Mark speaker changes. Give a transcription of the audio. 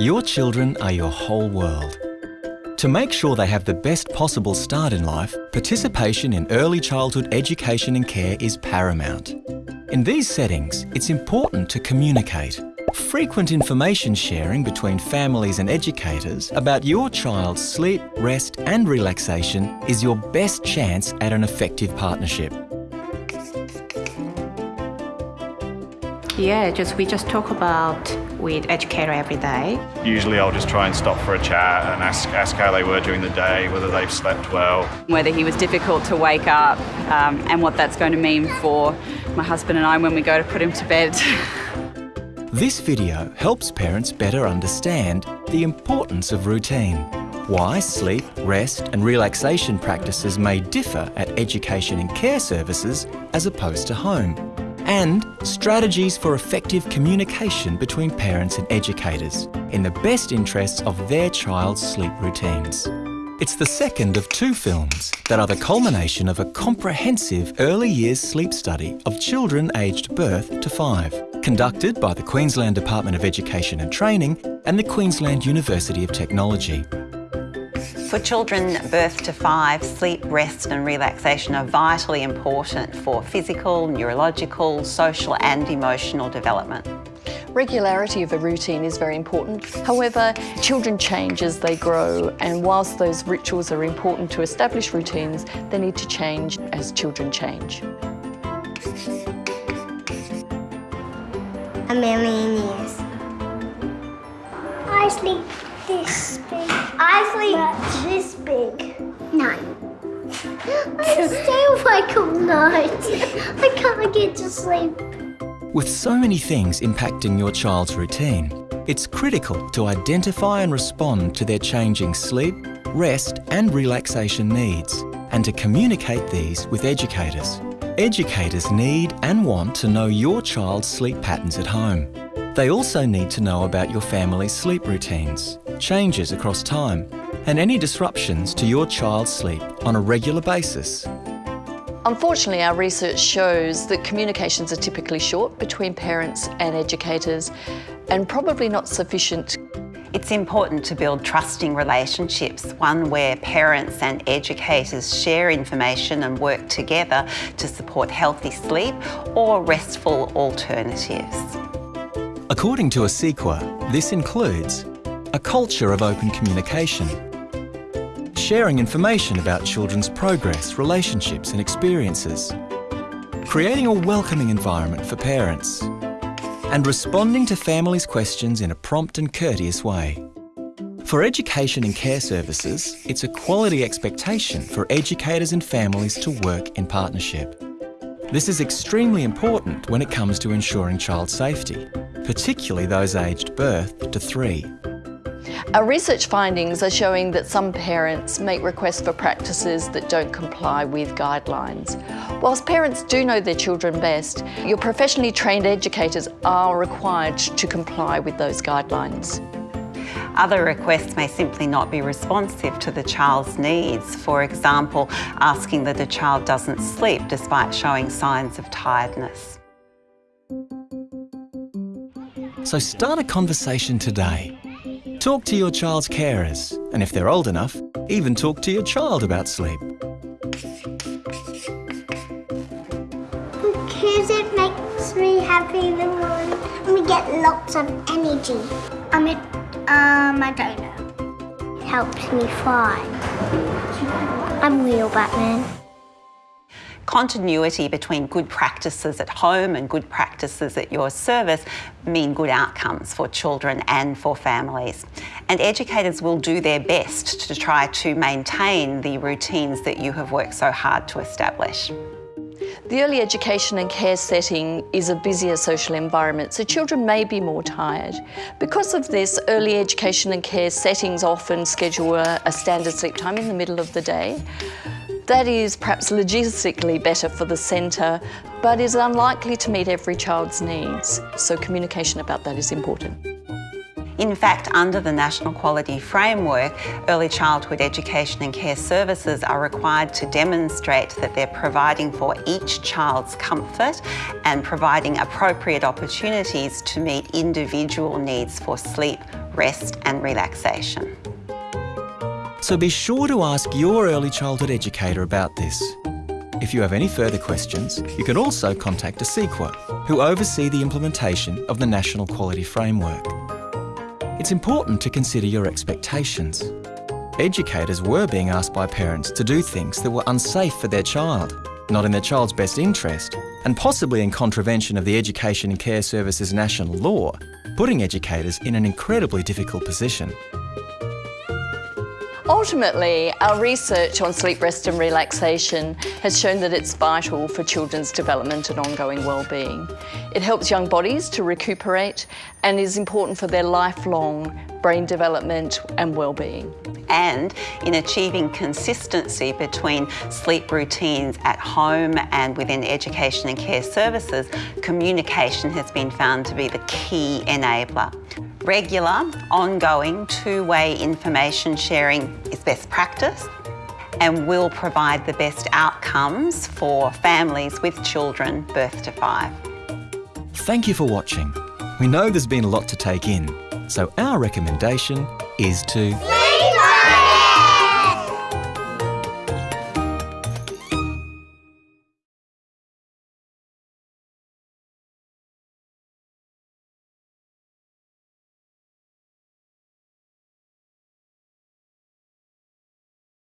Speaker 1: Your children are your whole world. To make sure they have the best possible start in life, participation in early childhood education and care is paramount. In these settings, it's important to communicate. Frequent information sharing between families and educators about your child's sleep, rest and relaxation is your best chance at an effective partnership.
Speaker 2: Yeah, just we just talk about with educator every day.
Speaker 3: Usually I'll just try and stop for a chat and ask, ask how they were during the day, whether they've slept well.
Speaker 4: Whether he was difficult to wake up um, and what that's going to mean for my husband and I when we go to put him to bed.
Speaker 1: This video helps parents better understand the importance of routine, why sleep, rest and relaxation practices may differ at education and care services as opposed to home, and strategies for effective communication between parents and educators in the best interests of their child's sleep routines. It's the second of two films that are the culmination of a comprehensive early years sleep study of children aged birth to five, conducted by the Queensland Department of Education and Training and the Queensland University of Technology.
Speaker 5: For children birth to five, sleep, rest and relaxation are vitally important for physical, neurological, social and emotional development.
Speaker 6: Regularity of a routine is very important. However, children change as they grow and whilst those rituals are important to establish routines, they need to change as children change.
Speaker 7: A million years. I sleep this big. I sleep this big. Nine. I stay awake all night. I can't get to sleep.
Speaker 1: With so many things impacting your child's routine, it's critical to identify and respond to their changing sleep, rest and relaxation needs, and to communicate these with educators. Educators need and want to know your child's sleep patterns at home. They also need to know about your family's sleep routines, changes across time, and any disruptions to your child's sleep on a regular basis.
Speaker 6: Unfortunately, our research shows that communications are typically short between parents and educators and probably not sufficient
Speaker 5: it's important to build trusting relationships, one where parents and educators share information and work together to support healthy sleep or restful alternatives.
Speaker 1: According to ACECQA, this includes a culture of open communication, sharing information about children's progress, relationships and experiences, creating a welcoming environment for parents, and responding to families' questions in a prompt and courteous way. For education and care services, it's a quality expectation for educators and families to work in partnership. This is extremely important when it comes to ensuring child safety, particularly those aged birth to three.
Speaker 6: Our research findings are showing that some parents make requests for practices that don't comply with guidelines. Whilst parents do know their children best, your professionally trained educators are required to comply with those guidelines.
Speaker 5: Other requests may simply not be responsive to the child's needs. For example, asking that the child doesn't sleep despite showing signs of tiredness.
Speaker 1: So start a conversation today Talk to your child's carers, and if they're old enough, even talk to your child about sleep.
Speaker 7: Because it makes me happy in the morning and we get lots of energy. I mean, um, I don't know. It helps me fly. I'm real Batman
Speaker 5: continuity between good practices at home and good practices at your service mean good outcomes for children and for families. And educators will do their best to try to maintain the routines that you have worked so hard to establish.
Speaker 6: The early education and care setting is a busier social environment, so children may be more tired. Because of this, early education and care settings often schedule a, a standard sleep time in the middle of the day. That is perhaps logistically better for the centre, but is unlikely to meet every child's needs. So communication about that is important.
Speaker 5: In fact, under the National Quality Framework, early childhood education and care services are required to demonstrate that they're providing for each child's comfort and providing appropriate opportunities to meet individual needs for sleep, rest and relaxation.
Speaker 1: So be sure to ask your early childhood educator about this. If you have any further questions, you can also contact ACECQA, who oversee the implementation of the National Quality Framework. It's important to consider your expectations. Educators were being asked by parents to do things that were unsafe for their child, not in their child's best interest, and possibly in contravention of the Education and Care Services national law, putting educators in an incredibly difficult position.
Speaker 6: Ultimately, our research on sleep, rest and relaxation has shown that it's vital for children's development and ongoing well-being. It helps young bodies to recuperate and is important for their lifelong brain development and well-being.
Speaker 5: And in achieving consistency between sleep routines at home and within education and care services, communication has been found to be the key enabler. Regular, ongoing, two-way information sharing is best practice and will provide the best outcomes for families with children birth to five.
Speaker 1: Thank you for watching. We know there's been a lot to take in, so our recommendation is to...